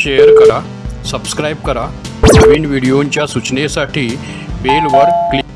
Share करा subscribe करा. नवीन व्हिडिओंच्या सूचनेसाठी बेलवर click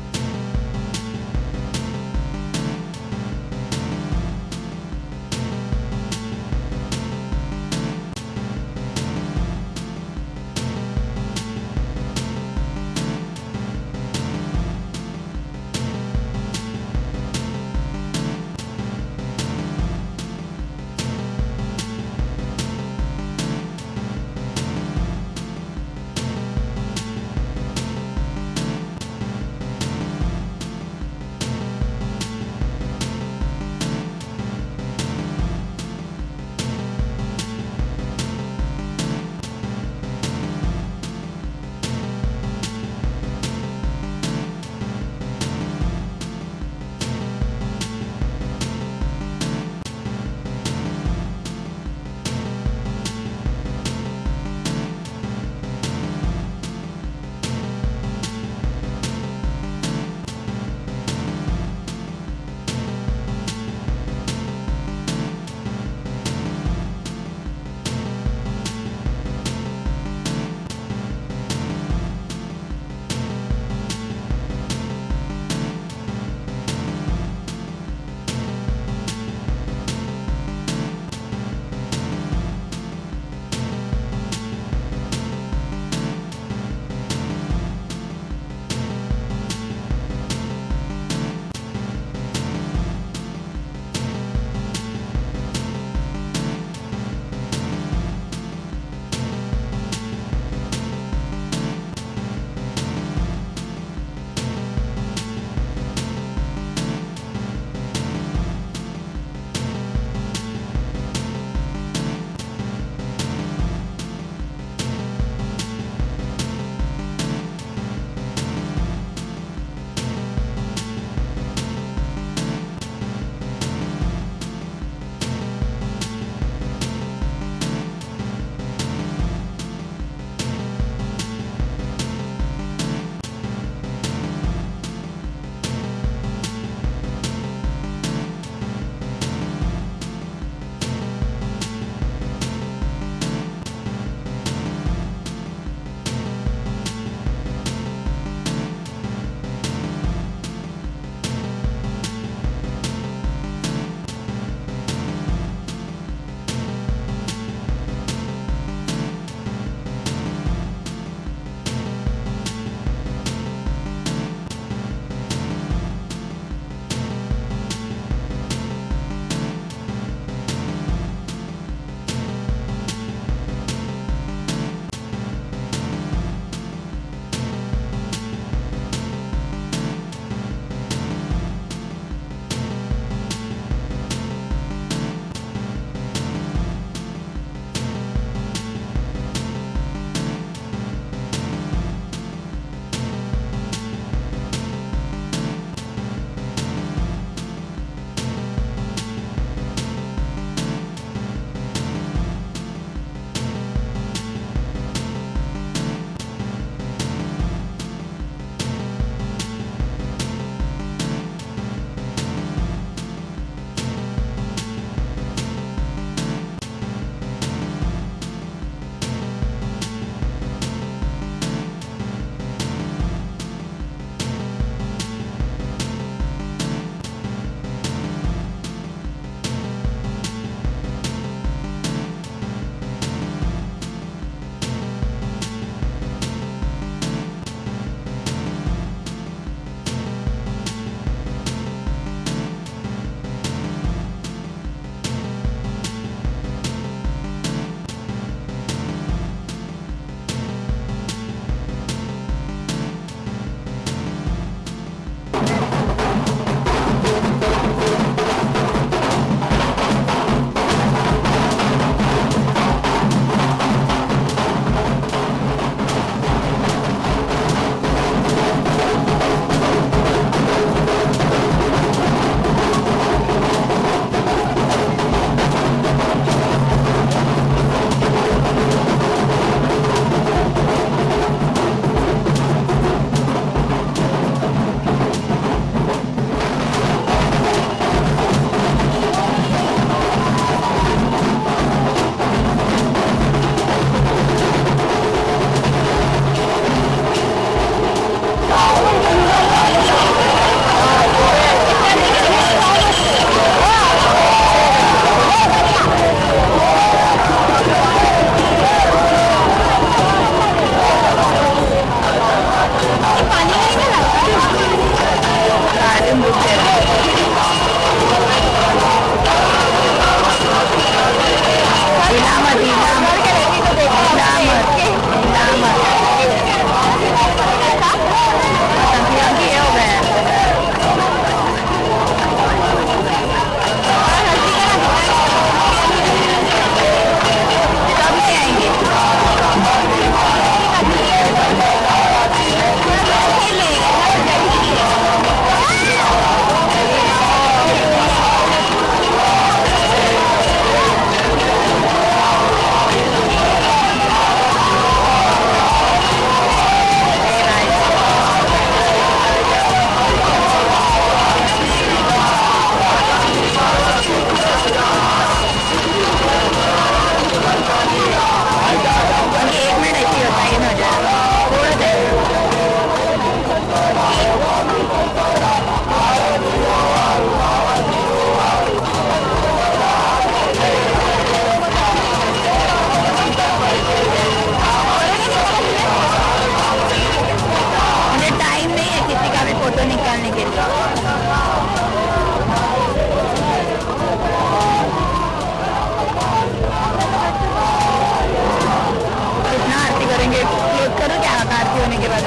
होने के बाद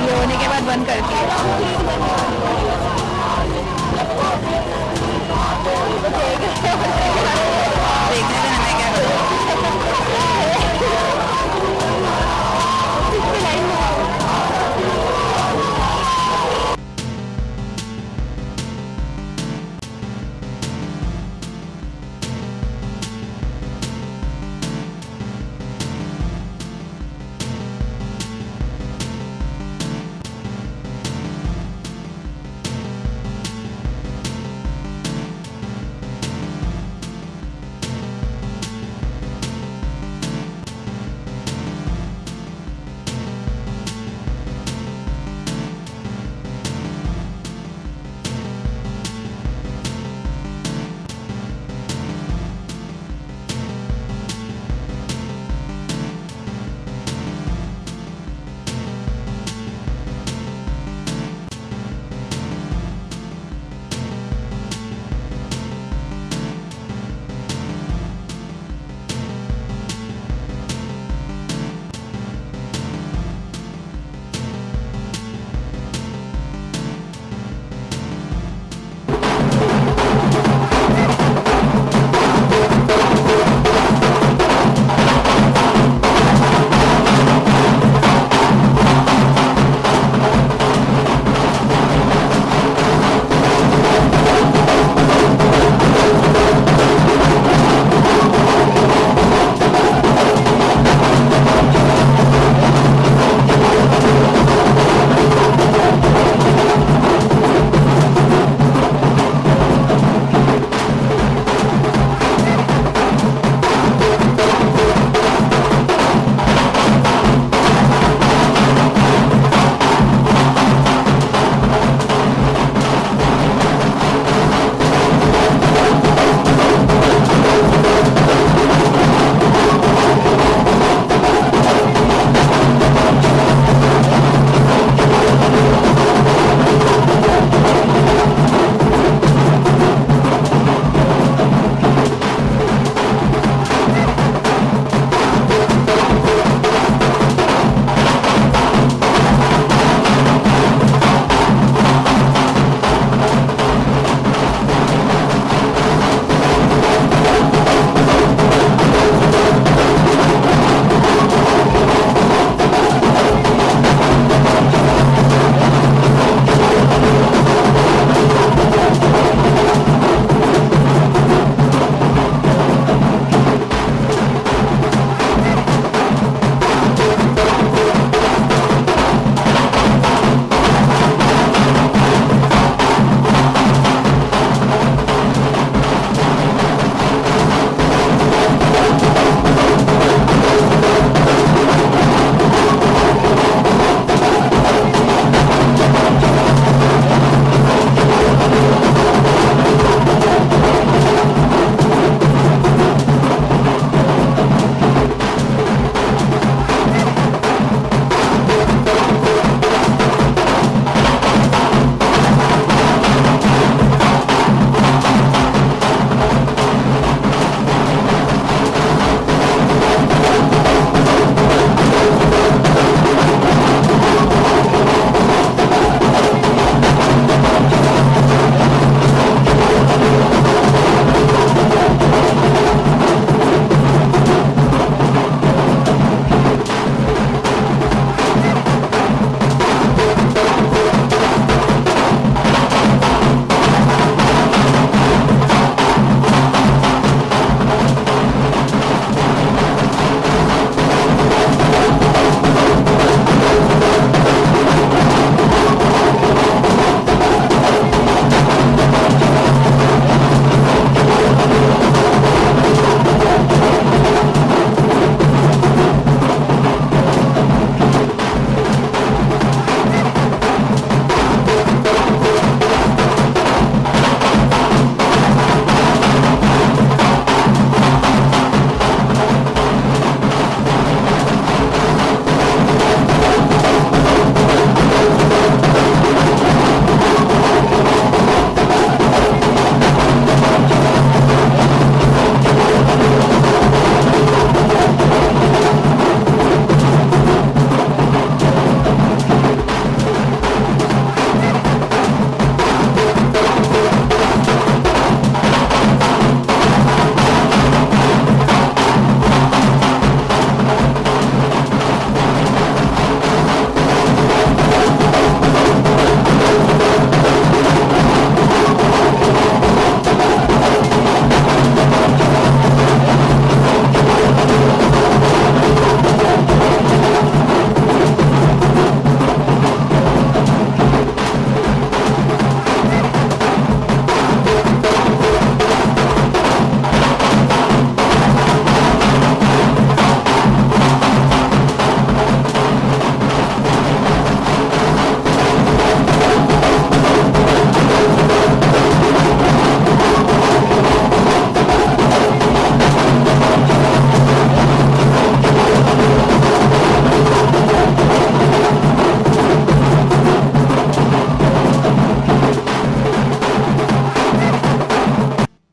ये होने के बाद बंद करती है देखने